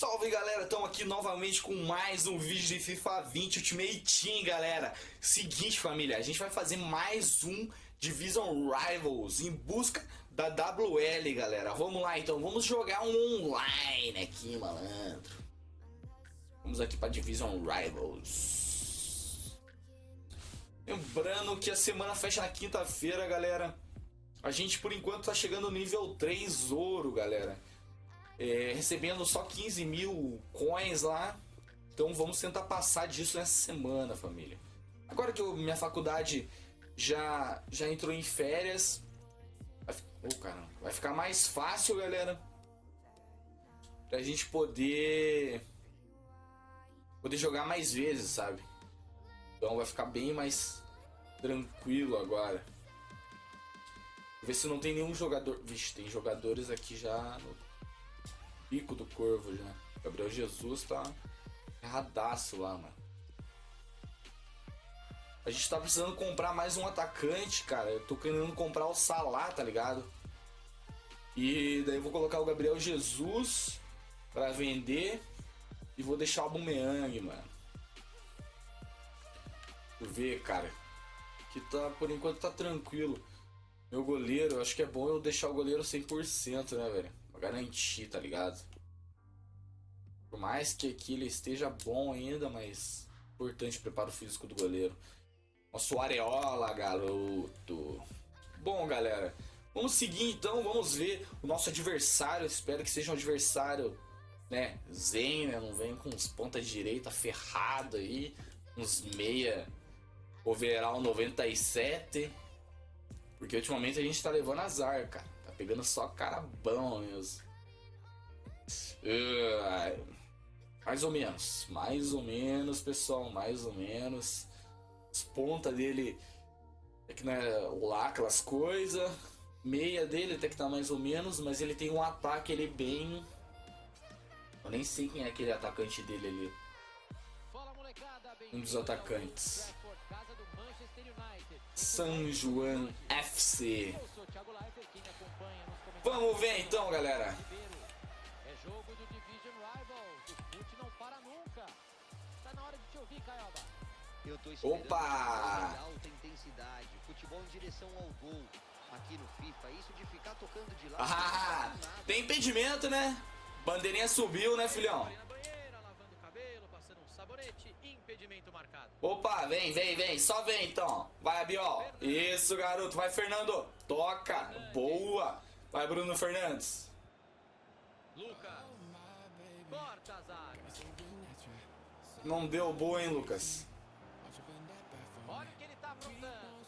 Salve galera, estamos aqui novamente com mais um vídeo de FIFA 20 Ultimate Team, galera. Seguinte família, a gente vai fazer mais um Division Rivals em busca da WL, galera. Vamos lá então, vamos jogar um online aqui, malandro. Vamos aqui para Division Rivals. Lembrando que a semana fecha na quinta-feira, galera. A gente por enquanto tá chegando no nível 3 ouro, galera é, recebendo só 15 mil coins lá. Então vamos tentar passar disso nessa semana, família. Agora que eu, minha faculdade já, já entrou em férias, vai, oh, caramba, vai ficar mais fácil, galera, pra gente poder poder jogar mais vezes, sabe? Então vai ficar bem mais tranquilo agora. Ver se não tem nenhum jogador. Vixe, tem jogadores aqui já no pico do corvo já. Gabriel Jesus tá erradaço lá, mano. A gente tá precisando comprar mais um atacante, cara. Eu tô querendo comprar o Salah, tá ligado? E daí eu vou colocar o Gabriel Jesus pra vender. E vou deixar o Bumeang, mano. Deixa ver, cara. Que tá, por enquanto tá tranquilo. Meu goleiro, acho que é bom eu deixar o goleiro 100%, né, velho? Garantir, tá ligado? Por mais que aqui ele esteja bom ainda, mas importante o preparo físico do goleiro. Nosso Areola, garoto. Bom, galera, vamos seguir então, vamos ver o nosso adversário. Espero que seja um adversário, né, zen, né, não vem com os pontas direita ferrado aí, uns meia overall 97. Porque ultimamente a gente tá levando azar, cara. Pegando só cara bom mesmo. Uh, mais ou menos. Mais ou menos, pessoal. Mais ou menos. As pontas dele é que não é lá aquelas coisas. Meia dele até que tá mais ou menos, mas ele tem um ataque ele bem. Eu nem sei quem é aquele atacante dele ali. Um dos atacantes. San Juan FC. Vamos ver então, galera. É jogo do Division Rivals. O fute não para nunca. Tá na hora de te ouvir, Caioba. Eu tô esperando Opa! alta intensidade, futebol em direção ao gol. Aqui no FIFA, isso de ficar tocando de lado. Ah, tem impedimento, né? Bandeirinha subiu, né, filhão? Opa, vem, vem, vem. Só vem, então. Vai, Abiol. Isso, garoto. Vai, Fernando. Toca. Boa. Vai, Bruno Fernandes. Lucas. Corta a zaga. Não deu boa, hein, Lucas? Olha o que ele tá aprontando.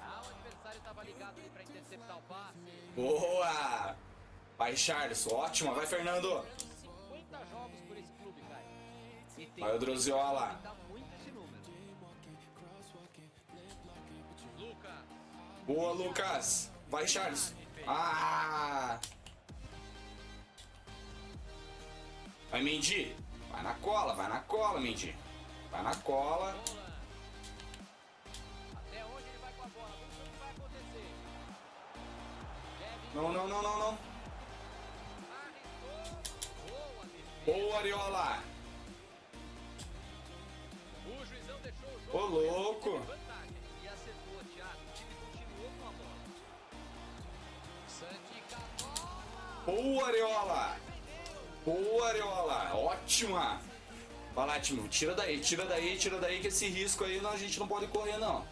Ah, o adversário tava ligado ali pra interceptar o passe. Boa. Vai, Charles. Ótima. Vai, Fernando. 50 jogos por esse clube, cara. Vai o Droziola. Boa, Lucas. Vai, Charles. Ah! Vai, Mendy. Vai na cola, vai na cola, Mendy. Vai na cola. Não, não, não, não, não. Boa, Ariola. Ô, louco! Boa, Areola! Boa, Areola! Ótima! Vai lá, time. Tira daí, tira daí, tira daí que esse risco aí a gente não pode correr, não.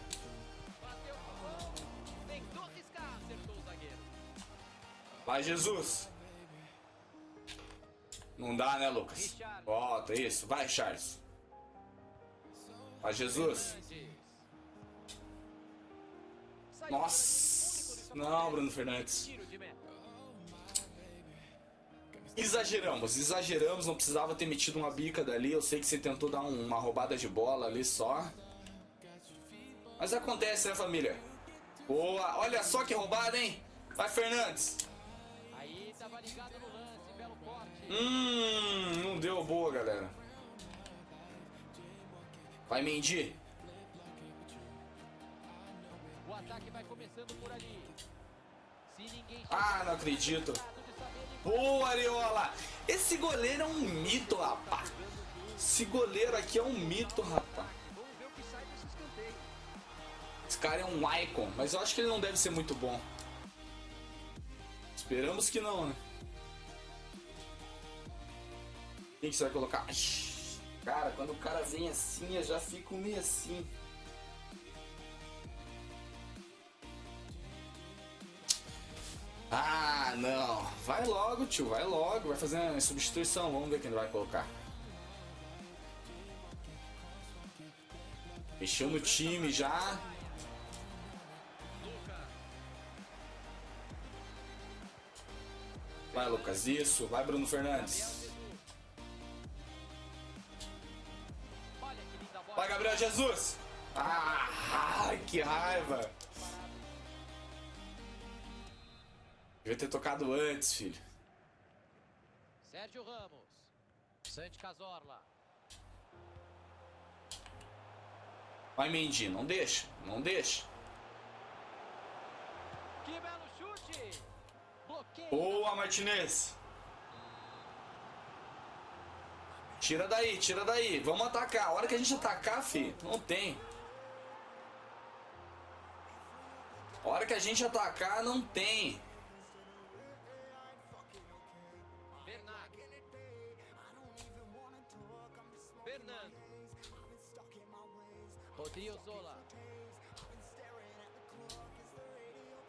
Vai, Jesus! Não dá, né, Lucas? Volta, isso. Vai, Charles. Ó Jesus. Nossa. Não, Bruno Fernandes. Exageramos, exageramos, não precisava ter metido uma bica dali. Eu sei que você tentou dar uma roubada de bola ali só. Mas acontece, né, família? Boa, olha só que roubada, hein? Vai, Fernandes. Hum, não deu boa, galera. Vai, Mendy. O ataque vai começando por ali. Ah, não acredito. Boa, Ariola. Esse goleiro é um mito, rapaz. Esse goleiro aqui é um mito, rapaz. Esse cara é um icon, mas eu acho que ele não deve ser muito bom. Esperamos que não, né? Quem que você vai colocar? Cara, quando o cara vem assim, eu já fico meio assim. Não. Vai logo, tio, vai logo. Vai fazer uma substituição. Vamos ver quem vai colocar. Mexeu no time já. Vai, Lucas, isso. Vai, Bruno Fernandes. Vai, Gabriel Jesus. Ah, que raiva. Devia ter tocado antes, filho. Sérgio Ramos. Santi Cazorla. Vai, Mendy, não deixa, não deixa. Que belo chute. Bloqueio. Boa, Martinez. Tira daí, tira daí. Vamos atacar. A hora que a gente atacar, fi, não tem. A hora que a gente atacar, não tem.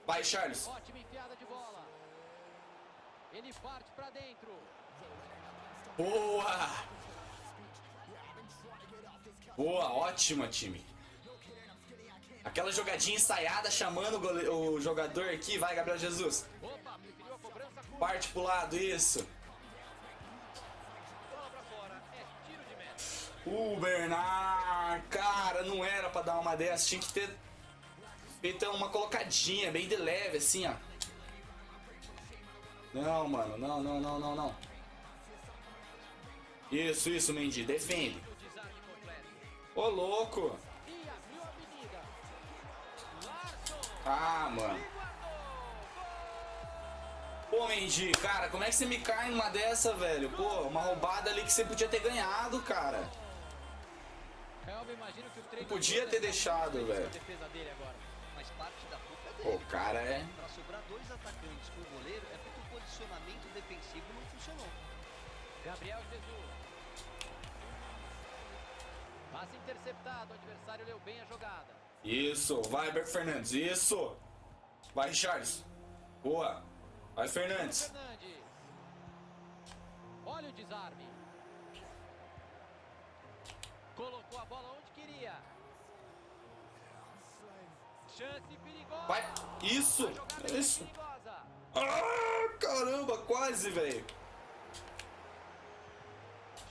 Vai, Charles. Ótima enfiada de bola. Ele parte dentro. Boa! Boa, ótima, time. Aquela jogadinha ensaiada chamando o, gole- o jogador aqui. Vai, Gabriel Jesus. Opa, preferiu a cobrança curta. Parte pro lado, isso. É. O Bernard, cara, não era pra dar uma dessa. Tinha que ter feito uma colocadinha, bem de leve, assim, ó. Não, mano, não, não, não, não, não. Isso, isso, Mendy, defende. Ô, louco. Ah, mano. Pô, Mendy, cara, como é que você me cai numa dessa, velho? Pô, uma roubada ali que você podia ter ganhado, cara. Calma, imagino que o treino Podia ter deixado, velho. Mas parte da culpa é dele. o cara é. Pra sobrar dois atacantes com o goleiro é porque o posicionamento defensivo não funcionou. Gabriel Jesus. Passe interceptado, o adversário leu bem a jogada. Isso, vai, Beco Fernandes, isso. Vai, Charles. Boa. Vai, Fernandes. Fernandes. Olha o desarme. Colocou a bola Vai, isso, é isso. Ah, caramba, quase, velho.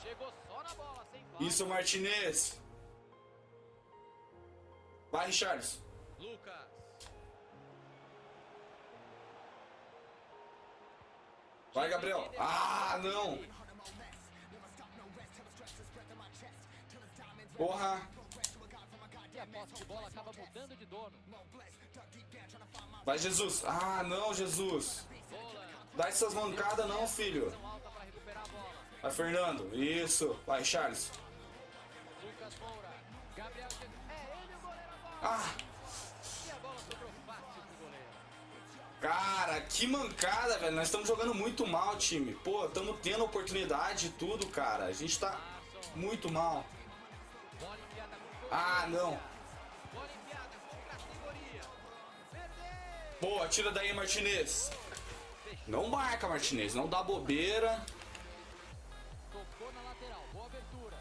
Chegou só na bola, sem falta. Isso, Martinez. Vai, Charles. Lucas. Vai, Gabriel. Ah, não. Porra. A posse de bola acaba mudando de dono. Vai, Jesus. Ah, não, Jesus. Dá essas mancadas não, filho. Vai, Fernando. Isso. Vai, Charles. Ah, cara, que mancada, velho. Nós estamos jogando muito mal, time. Pô, estamos tendo oportunidade e tudo, cara. A gente tá muito mal. Ah, não. Boa, tira daí, Martinez. Não marca, Martinez. Não dá bobeira. Tocou na lateral. Boa abertura.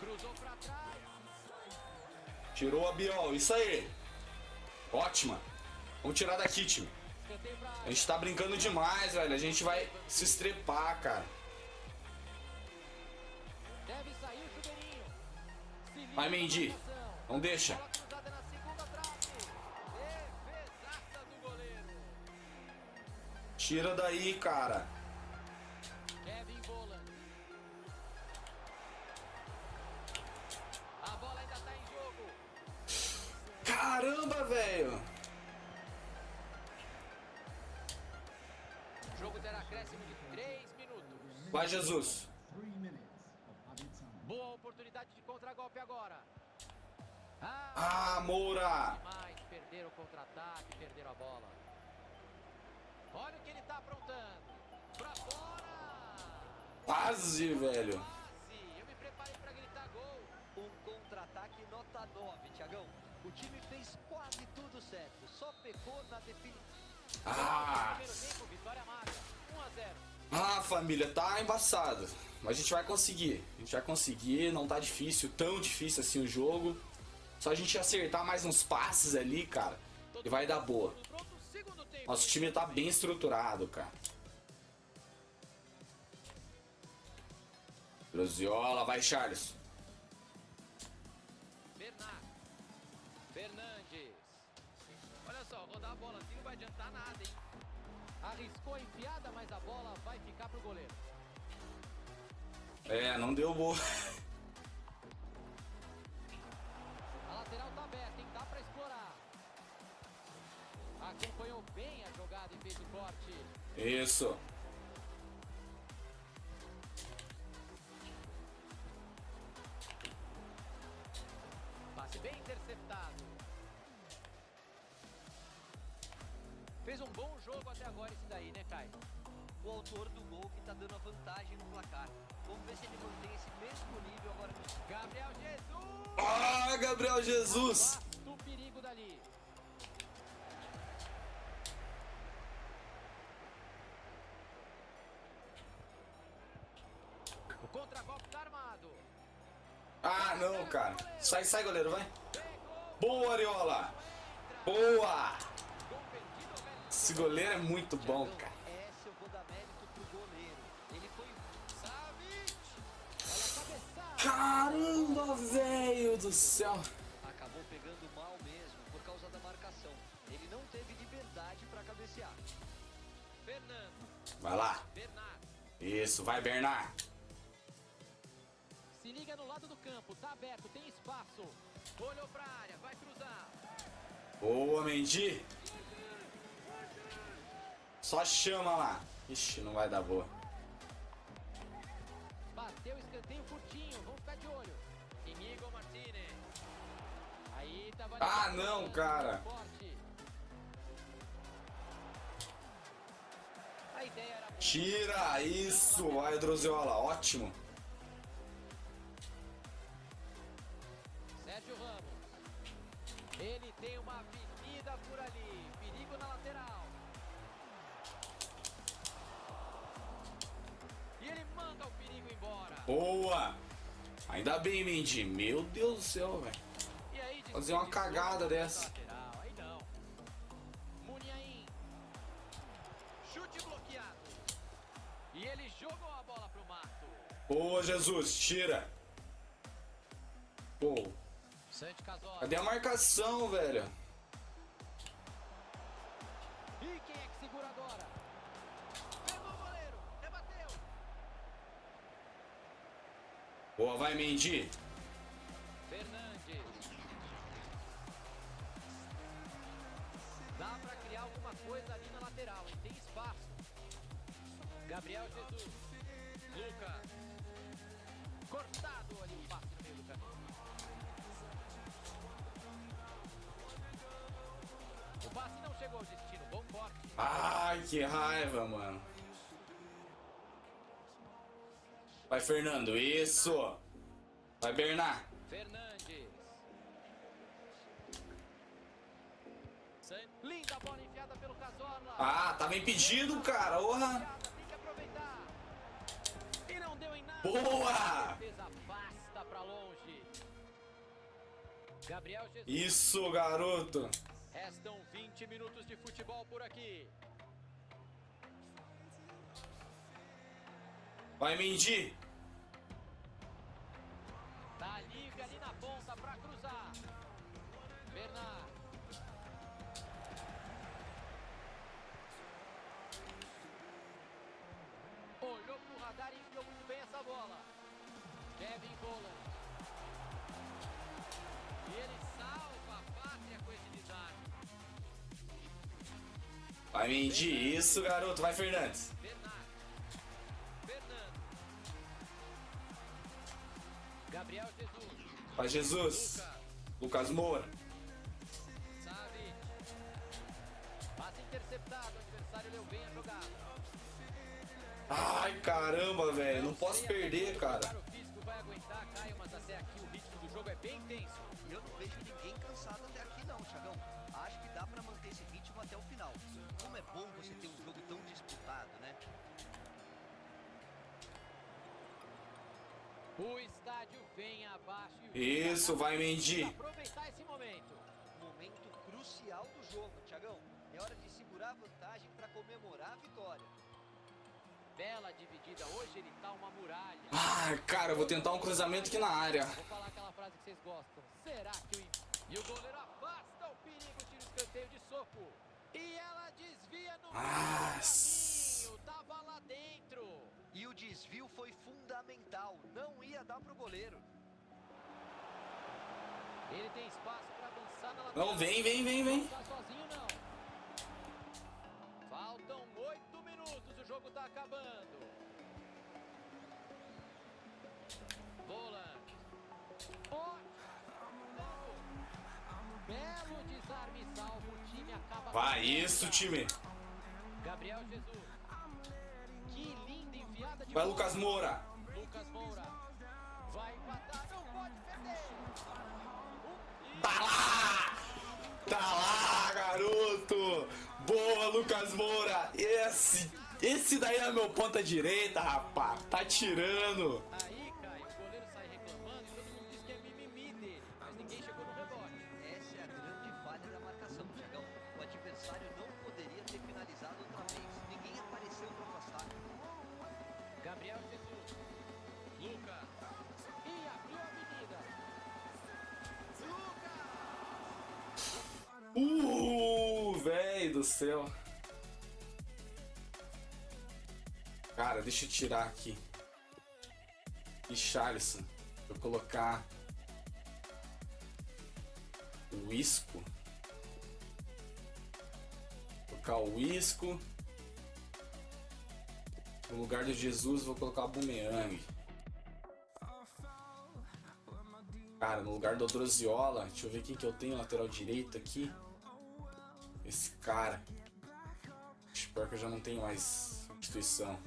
Cruzou pra trás. Tirou a Biol. Isso aí. Ótima. Vamos tirar daqui, time. A gente tá brincando demais, velho. A gente vai se estrepar, cara. Vai, Mendy. Não deixa. Bola cruzada na segunda trave. Defesaça do goleiro. Tira daí, cara. Kevin Boland. A bola ainda tá em jogo. Caramba, velho. O jogo terá acréscimo de 3 minutos. Vai, Jesus. Olha o que ele tá aprontando. Pra fora. Quase, velho. Quase. Eu me preparei gritar gol. Um contra-ataque nota 9, Tiagão. O time fez quase tudo certo, só pecou na definição. Ah. Primeiro tempo, vitória magra. 1 a 0. Ah, família, tá embaçado. Mas a gente vai conseguir. A gente vai conseguir, não tá difícil, tão difícil assim o jogo. Só a gente acertar mais uns passes ali, cara. E vai dar boa. Nosso time tá bem estruturado, cara. Droziola, vai, Charles. Bernard. Fernandes. Olha só, rodar a bola assim não vai adiantar nada, hein? Arriscou a enfiada, mas a bola vai ficar pro goleiro. É, não deu boa. A lateral tá aberta, hein? Acompanhou bem a jogada e fez o corte. Isso. Passe bem interceptado. Fez um bom jogo até agora esse daí, né, Caio? O autor do gol que tá dando a vantagem no placar. Vamos ver se ele mantém esse mesmo nível agora Gabriel Jesus! Ah, Gabriel Jesus. Afasta o perigo dali. O contra-golpe tá armado. Ah, não, cara. Sai, sai, goleiro, vai. Boa, Ariola. Boa. Esse goleiro é muito bom, Tiagão, cara. Caramba, velho do céu. acabou pegando mal mesmo por causa da marcação. Ele não teve liberdade para cabecear. Fernando. Vai lá. Bernard. Isso, vai, Bernard. Se liga no lado do campo. Tá aberto, tem espaço. Olhou pra área, vai cruzar. Boa, Mendy. Só chama lá. Ixi, não vai dar boa. Bateu escanteio curtinho, vamos ficar de olho. Inigo Martinez. Aí tava Ah, não, cara. Forte. Tira isso. Vai, Droziola. Ótimo. Boa. Ainda bem, Mendy. Meu Deus do céu, velho. Fazer uma cagada dessa. E ele jogou a bola pro mato. Boa, Jesus. Tira. Pô, cadê a marcação, velho? E quem é que segura agora? Pegou o goleiro. Rebateu. Boa, vai, Mendy. Fernandes. Dá pra criar alguma coisa ali na lateral, hein? Tem espaço. Gabriel Jesus. Lucas. Cortado ali o passe no meio do caminho. O passe não chegou ao destino. Bom corte. Ai, que raiva, mano. Vai, Fernando. Isso. Vai, Bernard. Fernandes. Linda bola enfiada pelo Cazorla. Ah, tava impedido, cara. Orra. Tem que aproveitar. E não deu em nada. Boa! A defesa afasta pra longe. Gabriel Jesus. Isso, garoto. Restam 20 minutos de futebol por aqui. Vai, Mendy. Tá livre ali na ponta pra cruzar. Bernard. Olhou pro radar e enfiou muito bem essa bola. Kevin Boland. E ele salva a pátria com esse desarme. Vai, Mendy. Isso, garoto. Vai, Fernandes. Pra Jesus. Lucas. Moura. Ai, caramba, velho. Não posso perder, cara. E eu não vejo ninguém cansado até aqui não, Thiagão. Acho que dá pra manter esse ritmo até o final. Como é bom você ter um O estádio vem abaixo e Isso, vai, Mendy. aproveitar esse momento. Momento crucial do jogo, Thiagão. É hora de segurar a vantagem pra comemorar a vitória. Bela dividida, hoje ele tá uma muralha. Ai, cara, eu vou tentar um cruzamento aqui na área. Vou falar aquela frase que vocês gostam. Será que o. E o goleiro afasta o perigo, tira o escanteio de soco. E ela desvia no Ah, caminho. Tava lá dentro. O desvio foi fundamental. Não ia dar pro goleiro. Ele tem espaço pra avançar na lateral. Não, vem, vem, vem, vem. Não tá sozinho, não. Faltam oito minutos, o jogo tá acabando. Volante. Belo desarme salvo, o time acaba... Vai, isso, time. Gabriel Jesus. Que de Vai. Lucas Moura. Lucas Moura. Vai empatar, não pode perder. Tá lá! Tá lá, garoto! Boa, Lucas Moura! Esse, esse daí é meu ponta direita, rapá. Tá tirando. Céu. Cara, deixa eu tirar aqui. Richarlison. Vou colocar. O Isco. Vou colocar o Isco. No lugar do Jesus, vou colocar o Bumeang. Cara, no lugar do Odroziola, deixa eu ver quem que eu tenho lateral direito aqui. Esse cara. Espero que eu já não tenho mais substituição.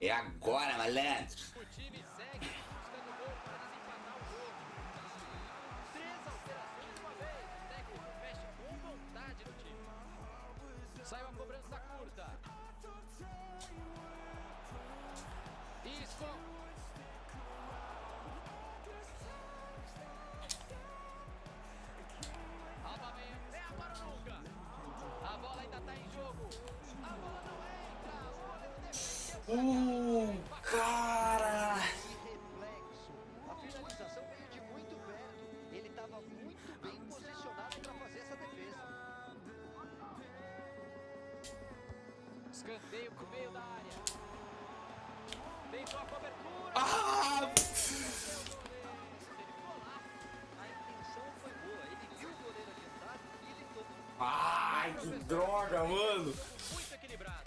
É agora, malandro! O time segue buscando gol para desempatar o jogo. Três alterações de uma vez. O técnico mexe com vontade no time. Saiu a cobrança curta. Isco. Aubameyang. Uh, cara! Reflexo. A finalização veio de muito perto. Ele estava muito bem posicionado para fazer essa defesa. Escanteio pro meio da área. Tentou a cobertura. Ah! Droga, mano!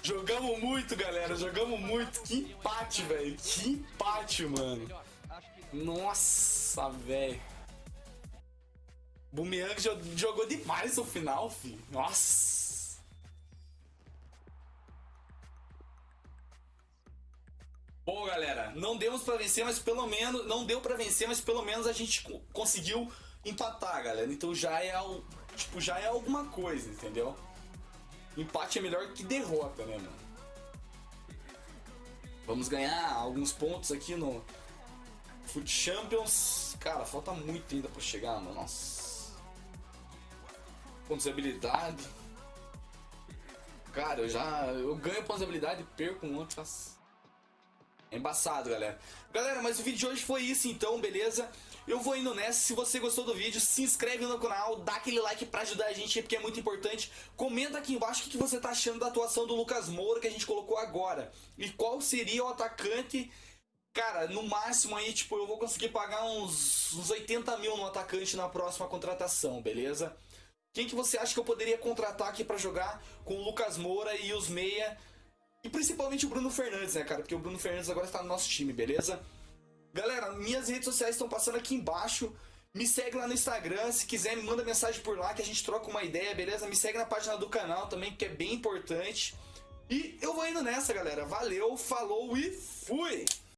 Jogamos muito, galera, jogamos muito. Que empate, velho. Que empate, mano. Nossa, velho. Bumeang jo- jogou demais no final, filho. Nossa. Bom, galera, não demos pra vencer, mas pelo menos não deu pra vencer, mas pelo menos a gente co- conseguiu empatar, galera. Então já é tipo, já é alguma coisa, entendeu? Empate é melhor que derrota, né, mano? Vamos ganhar alguns pontos aqui no Foot Champions. Cara, falta muito ainda pra chegar, mano. Nossa. Pontos de habilidade. Cara, eu já. Eu ganho pontos de habilidade e perco um outro. Nossa. É embaçado, galera. Galera, mas o vídeo de hoje foi isso então, beleza? Eu vou indo nessa. Se você gostou do vídeo, se inscreve no canal, dá aquele like pra ajudar a gente, porque é muito importante. Comenta aqui embaixo o que você tá achando da atuação do Lucas Moura que a gente colocou agora. E qual seria o atacante. Cara, no máximo aí, tipo, eu vou conseguir pagar uns, uns 80 mil no atacante na próxima contratação, beleza? Quem que você acha que eu poderia contratar aqui pra jogar com o Lucas Moura e os meia E principalmente o Bruno Fernandes, né, cara? Porque o Bruno Fernandes agora está no nosso time, beleza? Galera, minhas redes sociais estão passando aqui embaixo. Me segue lá no Instagram, se quiser me manda mensagem por lá que a gente troca uma ideia, beleza? Me segue na página do canal também, que é bem importante. E eu vou indo nessa, galera. Valeu, falou e fui!